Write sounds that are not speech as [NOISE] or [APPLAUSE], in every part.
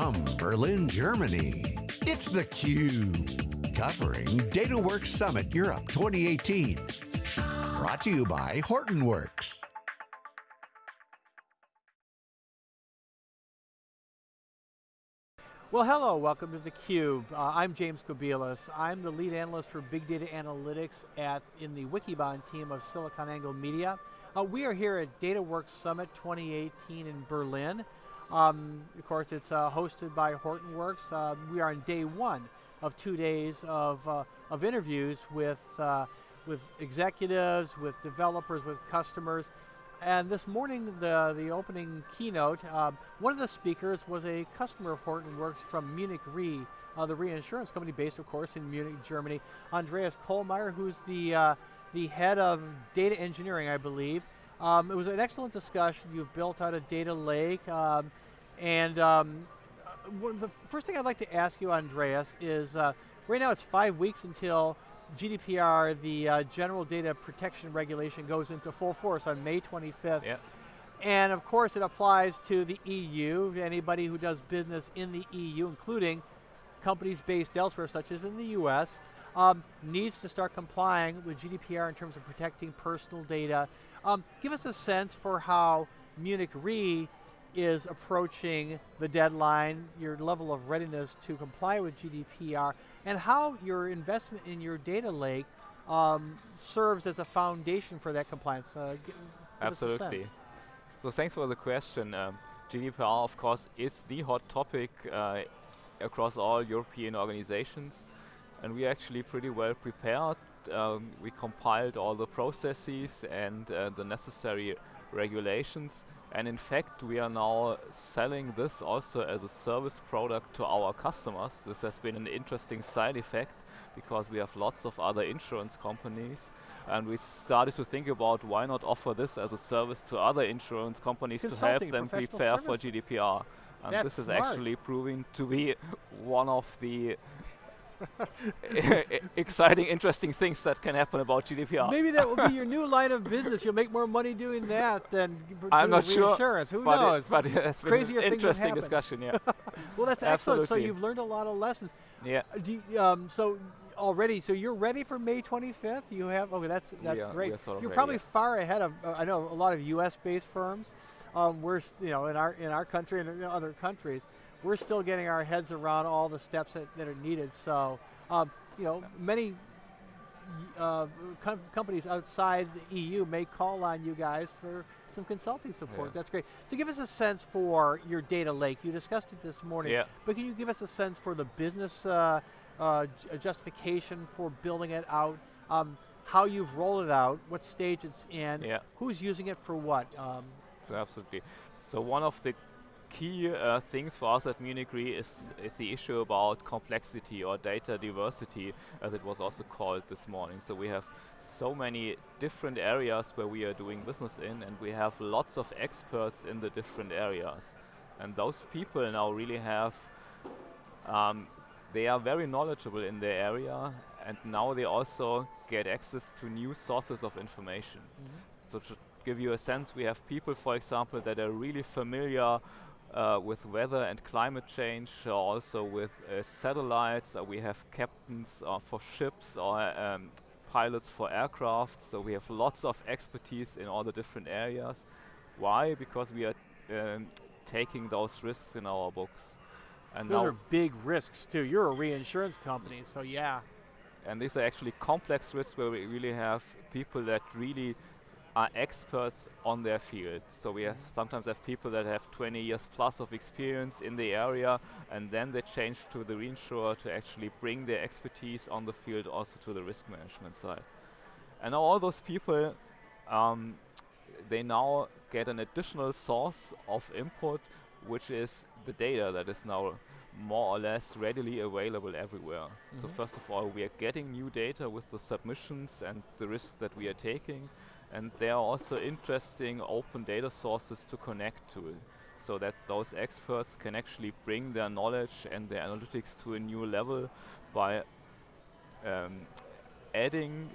From Berlin, Germany, it's theCUBE. Covering DataWorks Summit Europe 2018. Brought to you by Hortonworks. Well, hello, welcome to theCUBE. Uh, I'm James Kobielus. I'm the lead analyst for Big Data Analytics at in the Wikibon team of SiliconANGLE Media. Uh, we are here at DataWorks Summit 2018 in Berlin. Um, of course, it's uh, hosted by Hortonworks. Uh, we are on day one of two days of, uh, of interviews with, uh, with executives, with developers, with customers, and this morning, the, the opening keynote, uh, one of the speakers was a customer of Hortonworks from Munich Re, uh, the reinsurance company based, of course, in Munich, Germany. Andreas Kohlmaier, who's the, the head of data engineering, I believe. Um, it was an excellent discussion. You've built out a data lake. Um, and um, uh, the first thing I'd like to ask you, Andreas, is uh, right now it's five weeks until GDPR, the uh, General Data Protection Regulation, goes into full force on May 25th. Yeah. And of course it applies to the EU, to anybody who does business in the EU, including companies based elsewhere, such as in the US, um, needs to start complying with GDPR in terms of protecting personal data. Um, give us a sense for how Munich Re is approaching the deadline, your level of readiness to comply with GDPR, and how your investment in your data lake um, serves as a foundation for that compliance. Uh, Absolutely. So thanks for the question. Um, GDPR, of course, is the hot topic uh, across all European organizations, and we're actually pretty well prepared. Um, we compiled all the processes and uh, the necessary regulations and in fact, we are now selling this also as a service product to our customers. This has been an interesting side effect because we have lots of other insurance companies and we started to think about why not offer this as a service to other insurance companies to help them prepare service. for GDPR. And That's this is smart. actually proving to be [LAUGHS] one of the [LAUGHS] exciting, interesting things that can happen about GDPR. Maybe that will be your [LAUGHS] new line of business. You'll make more money doing that than I'm not sure. Who but knows? It, but it's Crazier an interesting discussion, yeah. [LAUGHS] well, that's excellent. So you've learned a lot of lessons. Yeah. Uh, you, um, so already, so you're ready for May 25th. You have okay. That's that's yeah, great. Sort of you're ready, probably yeah. far ahead of. Uh, I know a lot of U.S.-based firms. Um, we're you know in our in our country and in other countries, we're still getting our heads around all the steps that, that are needed. So. Um, you know, many uh, com companies outside the EU may call on you guys for some consulting support. Yeah. That's great. So give us a sense for your data lake. You discussed it this morning, yeah. but can you give us a sense for the business uh, uh, justification for building it out, um, how you've rolled it out, what stage it's in, yeah. who's using it for what? Um, absolutely. So one of the key uh, things for us at Munich Re is, is the issue about complexity or data diversity, as it was also called this morning. So we have so many different areas where we are doing business in, and we have lots of experts in the different areas. And those people now really have, um, they are very knowledgeable in their area, and now they also get access to new sources of information. Mm -hmm. So give you a sense, we have people, for example, that are really familiar uh, with weather and climate change, uh, also with uh, satellites. Uh, we have captains uh, for ships or um, pilots for aircraft. So we have lots of expertise in all the different areas. Why? Because we are um, taking those risks in our books. And those are big risks too. You're a reinsurance company, so yeah. And these are actually complex risks where we really have people that really are experts on their field. So we have sometimes have people that have 20 years plus of experience in the area and then they change to the reinsurer to actually bring their expertise on the field also to the risk management side. And now all those people, um, they now get an additional source of input which is the data that is now more or less readily available everywhere. Mm -hmm. So first of all, we are getting new data with the submissions and the risks that we are taking and there are also interesting open data sources to connect to so that those experts can actually bring their knowledge and their analytics to a new level by um, adding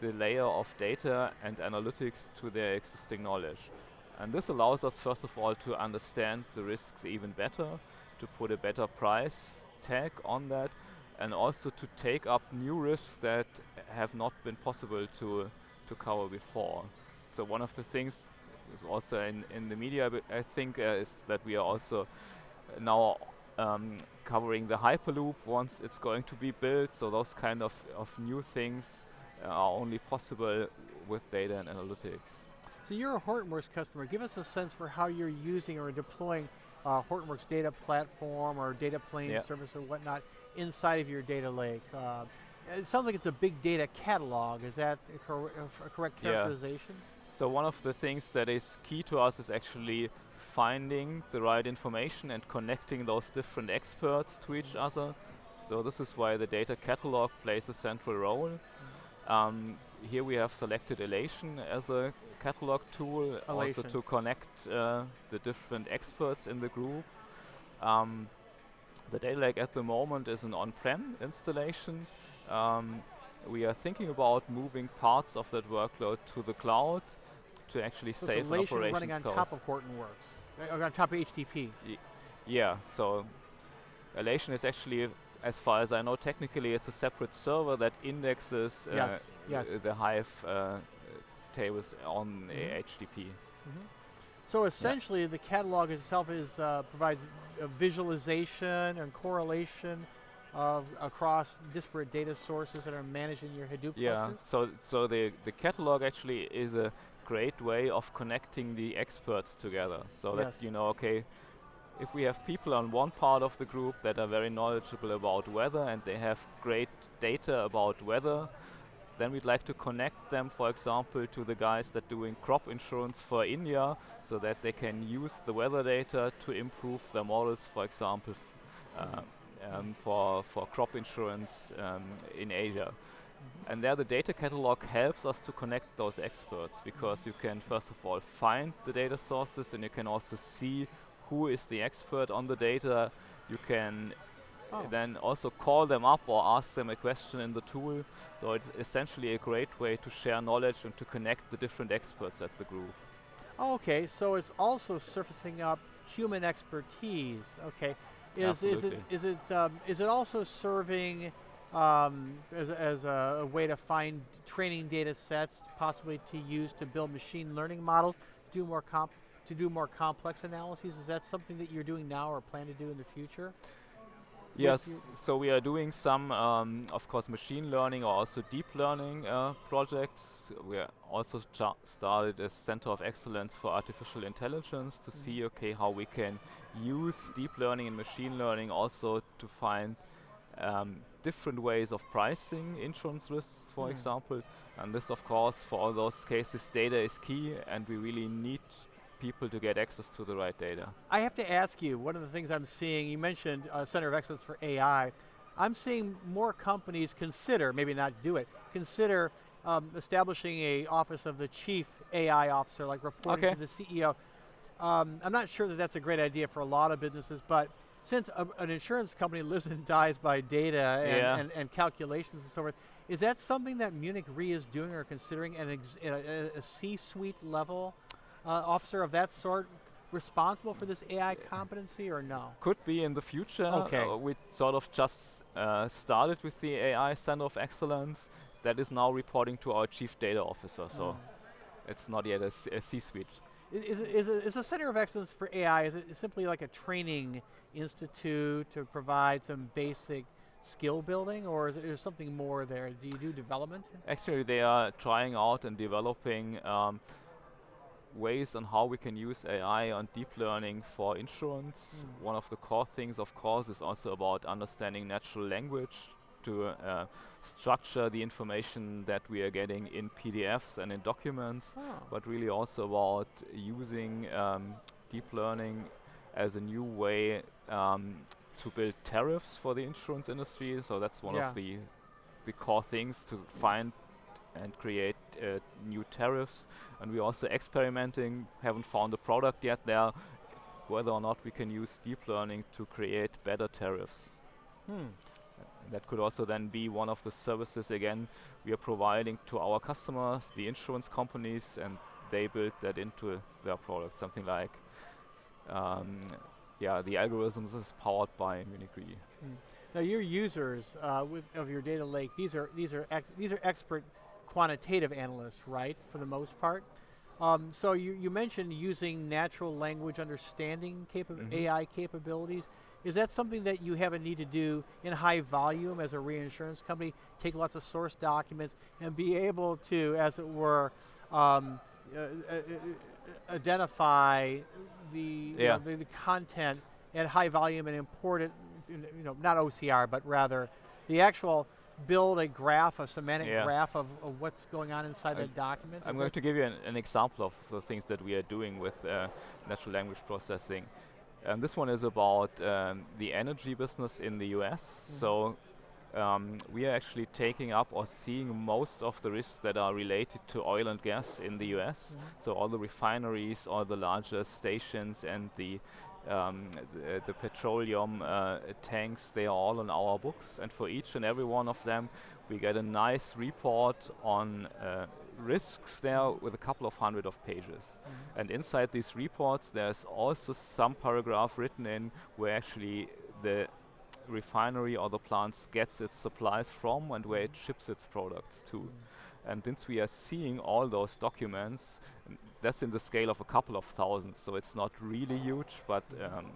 the layer of data and analytics to their existing knowledge. And this allows us, first of all, to understand the risks even better, to put a better price tag on that, and also to take up new risks that have not been possible to, to cover before. So one of the things is also in, in the media, I think, uh, is that we are also now um, covering the Hyperloop once it's going to be built. So those kind of, of new things are only possible with data and analytics. So you're a Hortonworks customer. Give us a sense for how you're using or deploying uh, Hortonworks data platform or data plane yep. service or whatnot inside of your data lake. Uh, it sounds like it's a big data catalog. Is that a, cor a correct characterization? Yeah. So one of the things that is key to us is actually finding the right information and connecting those different experts to each mm-hmm. other. So this is why the data catalog plays a central role. Mm -hmm. um, here we have selected Alation as a catalog tool, also to connect uh, the different experts in the group. Um, the data lake at the moment is an on-prem installation. Um, we are thinking about moving parts of that workload to the cloud to actually so save operations running on top of Hortonworks. Uh, on top of HDP. Y yeah, so Alation is actually, as far as I know, technically it's a separate server that indexes uh, yes, yes. the Hive uh, tables on mm -hmm. HDP. Mm -hmm. So essentially, yeah. the catalog itself is uh, provides visualization and correlation of across disparate data sources that are managed in your Hadoop yeah, cluster? so so the the catalog actually is a great way of connecting the experts together so yes. that you know okay if we have people on one part of the group that are very knowledgeable about weather and they have great data about weather then we'd like to connect them for example to the guys that are doing crop insurance for India so that they can use the weather data to improve their models for example uh, um, for, for crop insurance um, in Asia. And there the data catalog helps us to connect those experts because you can first of all find the data sources and you can also see who is the expert on the data. You can oh. then also call them up or ask them a question in the tool. So it's essentially a great way to share knowledge and to connect the different experts at the group. okay, so it's also surfacing up human expertise. Okay, is is it is it um, is it also serving um, as, as a, a, way to find training data sets, possibly to use to build machine learning models, do more comp to do more complex analyses? Is that something that you're doing now or plan to do in the future? Yes, so we are doing some, um, of course, machine learning or also deep learning uh, projects. We are also started a center of excellence for artificial intelligence to mm see, okay, how we can use deep learning and machine learning also to find um, different ways of pricing insurance risks, for mm. example. And this, of course, for all those cases, data is key, and we really need people to get access to the right data. I have to ask you, one of the things I'm seeing, you mentioned uh, Center of Excellence for AI. I'm seeing more companies consider, maybe not do it, consider um, establishing a office of the chief AI officer, like reporting okay. to the CEO. Um, I'm not sure that that's a great idea for a lot of businesses, but since a, an insurance company [LAUGHS] lives and dies by data and, yeah. and, and, calculations and so forth, is that something that Munich Re is doing or considering an a, a C-suite level officer of that sort responsible for this AI competency or no? Could be in the future. Okay. Uh, we sort of just uh, started with the AI Center of Excellence that is now reporting to our Chief Data Officer. So oh. it's not yet a C-suite. Is, is, is a Center of Excellence for AI, is it simply like a training institute to provide some basic skill building or is there something more there? Do you do development? Actually, they are trying out and developing um, ways on how we can use AI on deep learning for insurance. Mm. One of the core things, of course, is also about understanding natural language to uh, structure the information that we are getting in PDFs and in documents, oh. but really also about using um, deep learning as a new way um, to build tariffs for the insurance industry. So that's one yeah. of the the core things to find and create uh, new tariffs. And we're also experimenting, haven't found a product yet there, whether or not we can use deep learning to create better tariffs. Hmm. That could also then be one of the services again we are providing to our customers, the insurance companies, and they build that into their product, something like, um, yeah, the algorithms is powered by Munich Re. Mm. Now your users uh, with, of your data lake, these are these are these are expert quantitative analysts, right? For the most part. Um, so you, you mentioned using natural language understanding capa mm -hmm. AI capabilities. Is that something that you have a need to do in high volume as a reinsurance company? Take lots of source documents and be able to, as it were, um, uh, uh, uh, identify the, yeah. you know, the, the content at high volume and import it you know, not OCR, but rather the actual build a graph, a semantic yeah. graph of, of, what's going on inside the document? I'm going to give you an, an, example of the things that we are doing with uh, natural language processing. And this one is about um, the energy business in the US. Mm -hmm. So um, we are actually taking up or seeing most of the risks that are related to oil and gas in the US. Mm -hmm. So all the refineries, all the larger stations and the um, the, the, petroleum uh, tanks, they are all on our books and for each and every one of them we get a nice report on uh, risks there with a couple of hundred of pages. Mm -hmm. And inside these reports there's also some paragraph written in where actually the refinery or the plant gets its supplies from and where it ships its products to. Mm -hmm. And since we are seeing all those documents, that's in the scale of a couple of thousands, so it's not really huge, but um,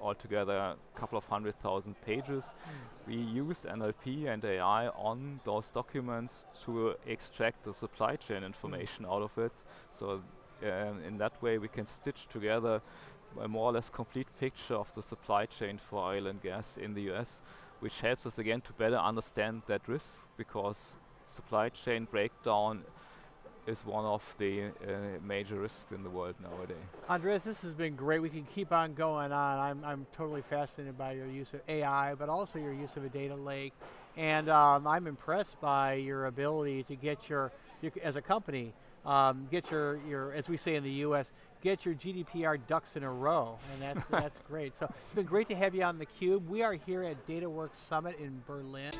altogether a couple of hundred thousand pages. Mm. We use NLP and AI on those documents to extract the supply chain information mm. out of it. So um, in that way we can stitch together a more or less complete picture of the supply chain for oil and gas in the US, which helps us again to better understand that risk because supply chain breakdown is one of the uh, major risks in the world nowadays. Andreas, this has been great. We can keep on going on. I'm, I'm totally fascinated by your use of AI, but also your use of a data lake. And um, I'm impressed by your ability to get your, your as a company, um, get your, your, as we say in the US, get your GDPR ducks in a row, and that's, [LAUGHS] that's great. So it's been great to have you on theCUBE. We are here at DataWorks Summit in Berlin.